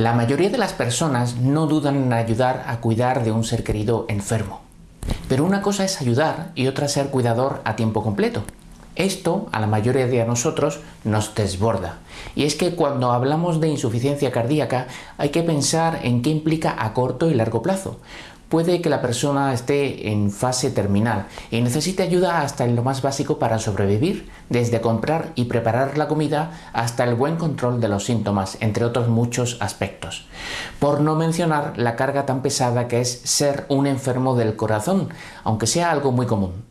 La mayoría de las personas no dudan en ayudar a cuidar de un ser querido enfermo. Pero una cosa es ayudar y otra ser cuidador a tiempo completo. Esto a la mayoría de nosotros nos desborda. Y es que cuando hablamos de insuficiencia cardíaca hay que pensar en qué implica a corto y largo plazo puede que la persona esté en fase terminal y necesite ayuda hasta en lo más básico para sobrevivir, desde comprar y preparar la comida hasta el buen control de los síntomas, entre otros muchos aspectos. Por no mencionar la carga tan pesada que es ser un enfermo del corazón, aunque sea algo muy común.